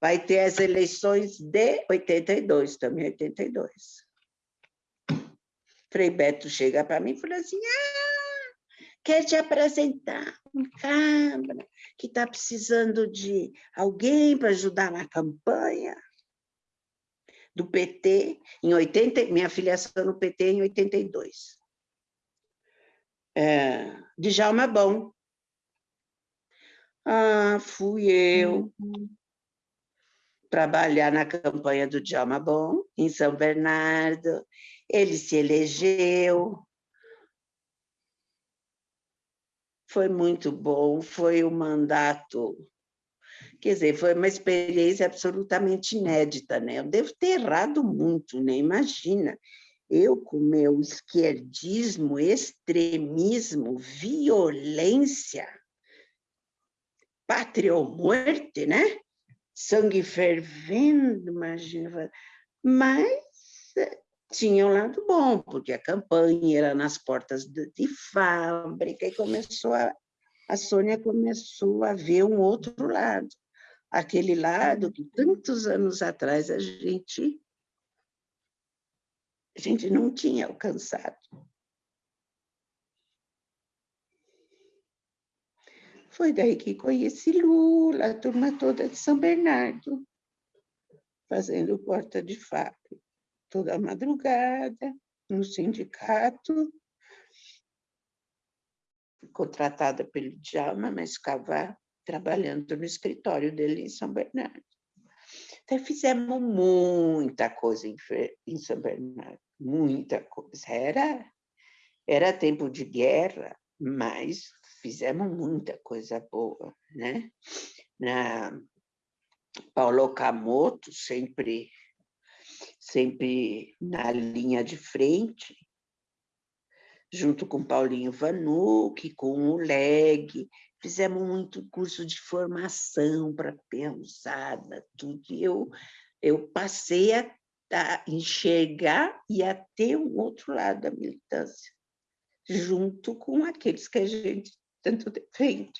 vai ter as eleições de 82, também 82. Frei Beto chega para mim e fala assim, ah, quer te apresentar um cabra que está precisando de alguém para ajudar na campanha do PT, em 80, minha filiação no PT em 82. É, Djalma Bom. Ah, fui eu uhum. Trabalhar na campanha do Djalma Bom, em São Bernardo. Ele se elegeu. Foi muito bom, foi um mandato Quer dizer, foi uma experiência absolutamente inédita, né? Eu devo ter errado muito, né? Imagina, eu com meu esquerdismo, extremismo, violência, pátria ou morte, né? Sangue fervendo, imagina. Mas tinha um lado bom, porque a campanha era nas portas de, de fábrica e começou a, a Sônia começou a ver um outro lado aquele lado que tantos anos atrás a gente, a gente não tinha alcançado. Foi daí que conheci Lula, a turma toda de São Bernardo, fazendo porta de fábrica, toda madrugada, no sindicato, contratada pelo Djalma, mas ficava trabalhando no escritório dele em São Bernardo. Então, fizemos muita coisa em, em São Bernardo, muita coisa. Era, era tempo de guerra, mas fizemos muita coisa boa, né? Na, Paulo Camoto sempre, sempre na linha de frente, junto com Paulinho Vanucci, com o Leg, fizemos muito curso de formação para pensada, tudo. E eu, eu passei a, a enxergar e a ter um outro lado da militância, junto com aqueles que a gente den tut it paint.